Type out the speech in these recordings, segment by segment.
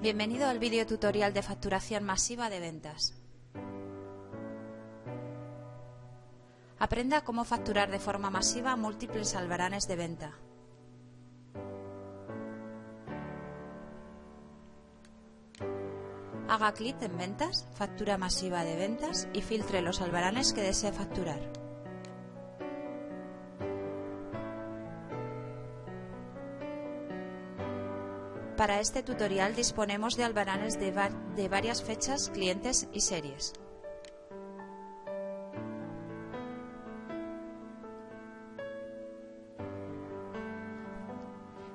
Bienvenido al vídeo tutorial de facturación masiva de ventas. Aprenda cómo facturar de forma masiva múltiples albaranes de venta. Haga clic en Ventas, Factura masiva de ventas y filtre los albaranes que desee facturar. Para este tutorial disponemos de albaranes de, de varias fechas, clientes y series.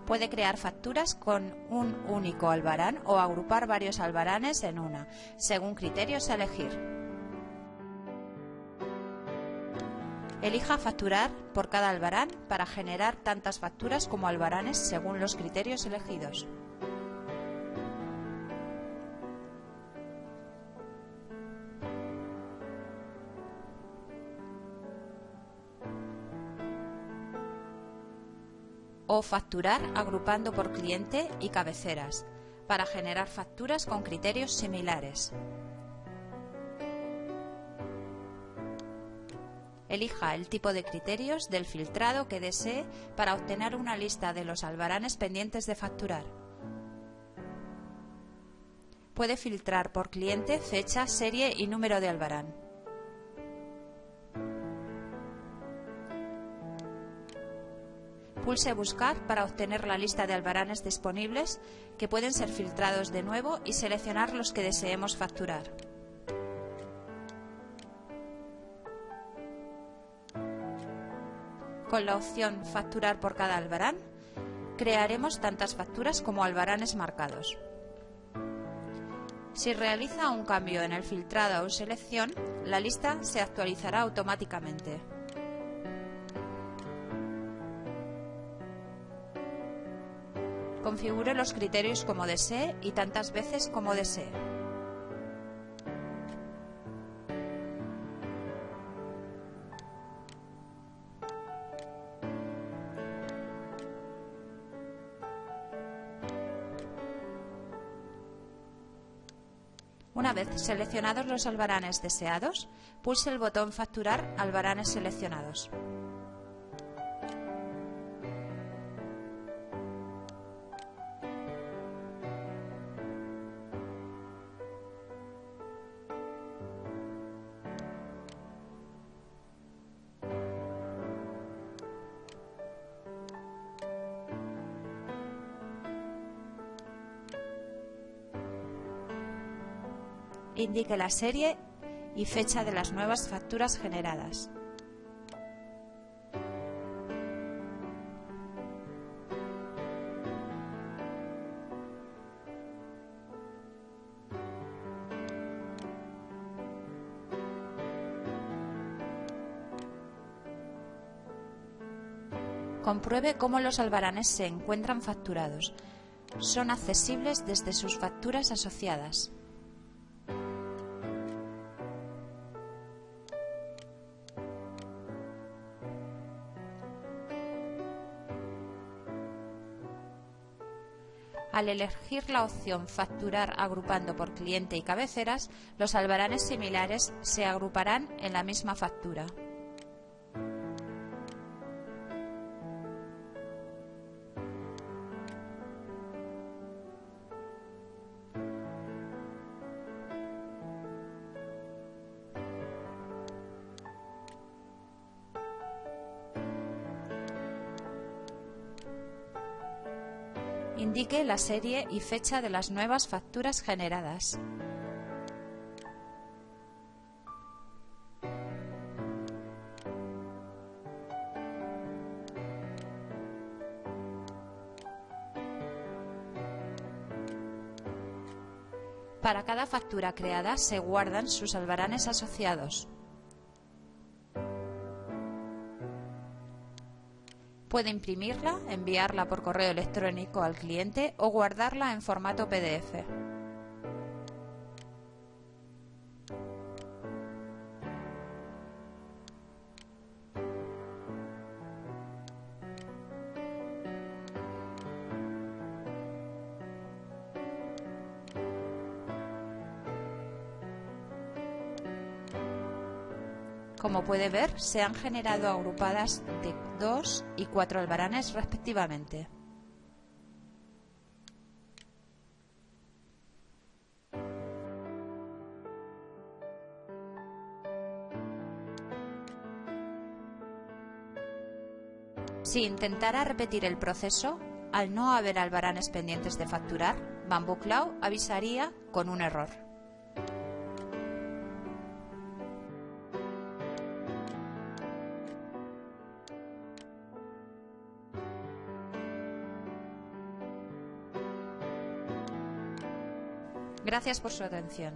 Puede crear facturas con un único albarán o agrupar varios albaranes en una, según criterios a elegir. Elija facturar por cada albarán para generar tantas facturas como albaranes según los criterios elegidos. o facturar agrupando por cliente y cabeceras, para generar facturas con criterios similares. Elija el tipo de criterios del filtrado que desee para obtener una lista de los albaranes pendientes de facturar. Puede filtrar por cliente, fecha, serie y número de albarán. Pulse Buscar para obtener la lista de albaranes disponibles que pueden ser filtrados de nuevo y seleccionar los que deseemos facturar. Con la opción Facturar por cada albarán, crearemos tantas facturas como albaranes marcados. Si realiza un cambio en el filtrado o selección, la lista se actualizará automáticamente. Configure los criterios como desee y tantas veces como desee. Una vez seleccionados los albaranes deseados, pulse el botón Facturar albaranes seleccionados. Indique la serie y fecha de las nuevas facturas generadas. Compruebe cómo los albaranes se encuentran facturados. Son accesibles desde sus facturas asociadas. Al elegir la opción Facturar agrupando por cliente y cabeceras, los albaranes similares se agruparán en la misma factura. Indique la serie y fecha de las nuevas facturas generadas. Para cada factura creada se guardan sus albaranes asociados. Puede imprimirla, enviarla por correo electrónico al cliente o guardarla en formato PDF. Como puede ver, se han generado agrupadas de 2 y 4 albaranes respectivamente. Si intentara repetir el proceso, al no haber albaranes pendientes de facturar, Bamboo Cloud avisaría con un error. Gracias por su atención.